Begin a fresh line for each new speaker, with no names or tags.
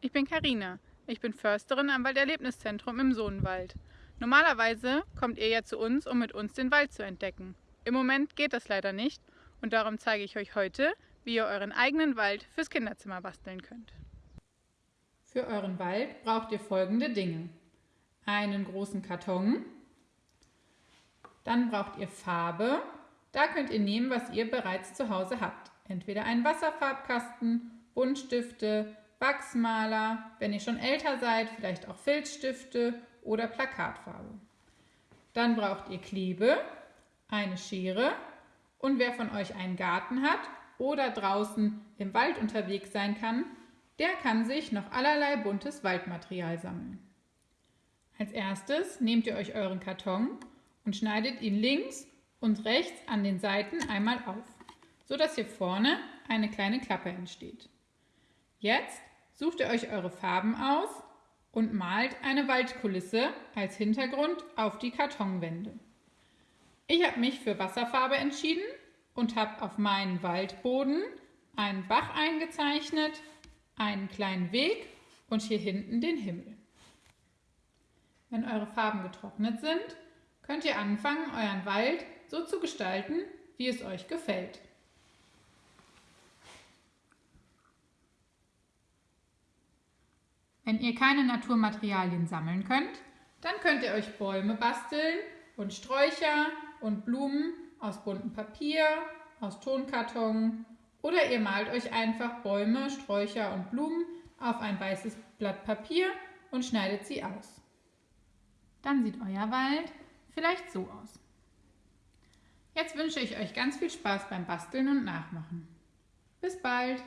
Katharina. Ich bin Försterin am Walderlebniszentrum im Sohnwald. Normalerweise kommt ihr ja zu uns, um mit uns den Wald zu entdecken. Im Moment geht das leider nicht und darum zeige ich euch heute, wie ihr euren eigenen Wald fürs Kinderzimmer basteln könnt. Für euren Wald braucht ihr folgende Dinge. Einen großen Karton, dann braucht ihr Farbe. Da könnt ihr nehmen, was ihr bereits zu Hause habt. Entweder einen Wasserfarbkasten, Buntstifte, Wachsmaler, wenn ihr schon älter seid, vielleicht auch Filzstifte oder Plakatfarbe. Dann braucht ihr Klebe, eine Schere und wer von euch einen Garten hat oder draußen im Wald unterwegs sein kann, der kann sich noch allerlei buntes Waldmaterial sammeln. Als erstes nehmt ihr euch euren Karton und schneidet ihn links und rechts an den Seiten einmal auf, sodass hier vorne eine kleine Klappe entsteht. Jetzt sucht ihr euch eure Farben aus und malt eine Waldkulisse als Hintergrund auf die Kartonwände. Ich habe mich für Wasserfarbe entschieden und habe auf meinen Waldboden einen Bach eingezeichnet, einen kleinen Weg und hier hinten den Himmel. Wenn eure Farben getrocknet sind, könnt ihr anfangen, euren Wald so zu gestalten, wie es euch gefällt. Wenn ihr keine Naturmaterialien sammeln könnt, dann könnt ihr euch Bäume basteln und Sträucher und Blumen aus buntem Papier, aus Tonkarton oder ihr malt euch einfach Bäume, Sträucher und Blumen auf ein weißes Blatt Papier und schneidet sie aus. Dann sieht euer Wald vielleicht so aus. Jetzt wünsche ich euch ganz viel Spaß beim Basteln und Nachmachen. Bis bald!